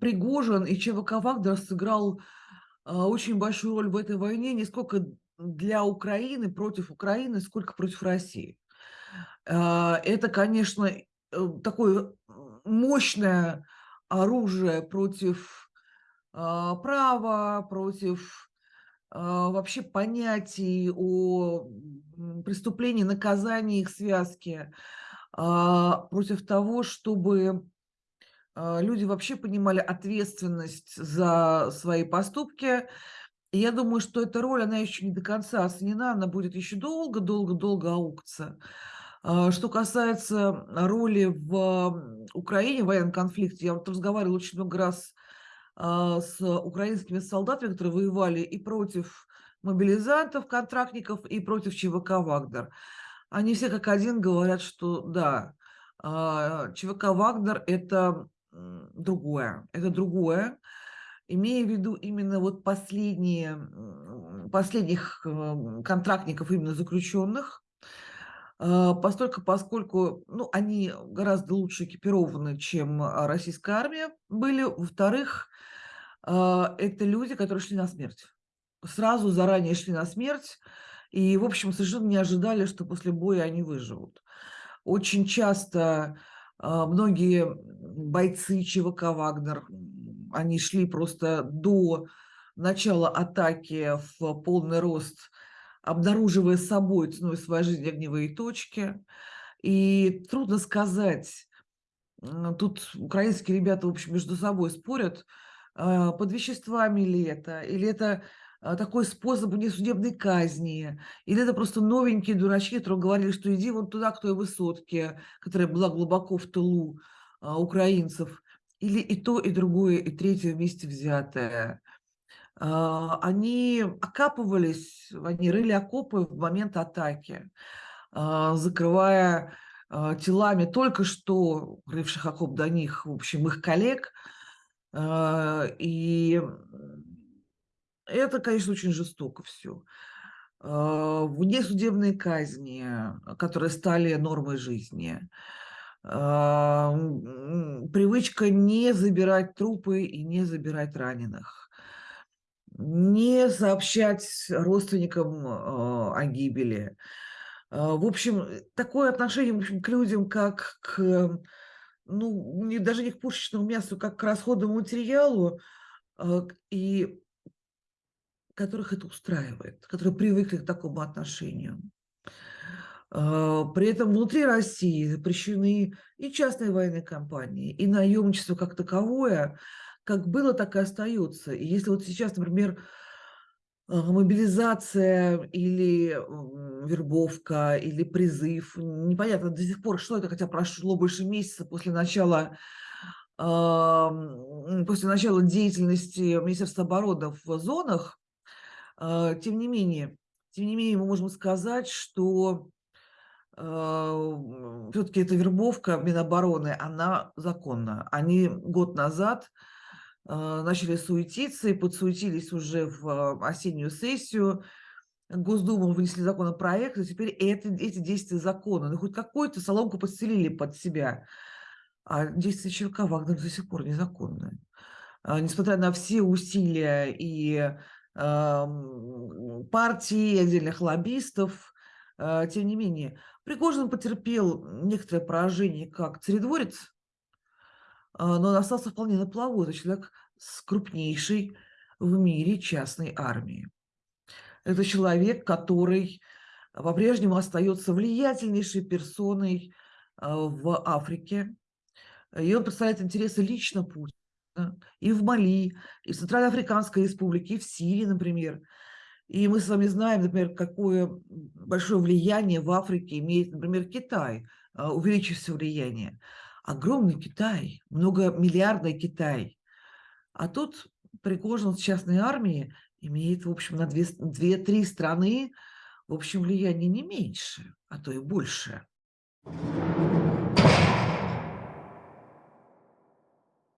Пригожин и ЧВК «Вагнер» сыграл а, очень большую роль в этой войне не сколько для Украины, против Украины, сколько против России. А, это, конечно, э, такое мощное оружие против права, против вообще понятий о преступлении, наказании, их связке, против того, чтобы люди вообще понимали ответственность за свои поступки. И я думаю, что эта роль, она еще не до конца оценена, она будет еще долго-долго-долго аукаться. А, что касается роли в Украине, в военном конфликте, я вот разговаривала очень много раз а, с украинскими солдатами, которые воевали и против мобилизантов, контрактников, и против ЧВК «Вагнер». Они все как один говорят, что да, ЧВК «Вагнер» – это другое. Это другое. Имея в виду именно вот последние, последних э, контрактников, именно заключенных, а, постольку, поскольку ну, они гораздо лучше экипированы, чем российская армия были. Во-вторых, а, это люди, которые шли на смерть. Сразу заранее шли на смерть. И, в общем, совершенно не ожидали, что после боя они выживут. Очень часто а, многие бойцы ЧВК «Вагнер», они шли просто до начала атаки в полный рост, обнаруживая собой ценой своей жизни огневые точки. И трудно сказать, тут украинские ребята, в общем, между собой спорят, а, под веществами ли это, или это а, такой способ несудебной казни, или это просто новенькие дурачки, которые говорили, что иди вон туда, к той высотке, которая была глубоко в тылу а, украинцев, или и то, и другое, и третье вместе взятое. А, они окапывались, они рыли окопы в момент атаки, закрывая телами только что рывших окоп до них, в общем, их коллег, и это, конечно, очень жестоко все. А, внесудебные казни, которые стали нормой жизни. А, привычка не забирать трупы и не забирать раненых. Не сообщать родственникам а, о гибели. В общем, такое отношение в общем, к людям, как к, ну, не, даже не к пушечному мясу, как к расходному материалу. И которых это устраивает, которые привыкли к такому отношению. А, при этом внутри России запрещены и частные военные компании, и наемничество как таковое, как было, так и остается. И если вот сейчас, например, а, мобилизация или вербовка, или призыв, непонятно до сих пор, что это, хотя прошло больше месяца после начала после начала деятельности Министерства обороны в зонах, тем не менее, тем не менее, мы можем сказать, что а, все-таки эта вербовка Минобороны, она законна. Они год назад а, начали суетиться и подсуетились уже в осеннюю сессию. Госдуму внесли законопроект, и теперь это, эти действия законы. Ну, хоть какую-то соломку подстелили под себя. А действия ЧВК Вагнер до сих пор незаконные. Несмотря на все усилия и партий, отдельных лоббистов. А, тем не менее, Пригожин потерпел некоторое поражение как царедворец, а, но он остался вполне на плаву. Это человек с крупнейшей в мире частной армией. Это человек, который по-прежнему остается влиятельнейшей персоной а, в Африке. И он представляет интересы лично Путина и в Мали, и в Центральноафриканской республике, и в Сирии, например. И мы с вами знаем, например, какое большое влияние в Африке имеет, например, Китай, а, увеличившееся влияние. Огромный Китай, многомиллиардный Китай. А тут Пригожин с частной армией имеет, в общем, на две-три страны, в общем, влияние не меньше, а то и больше.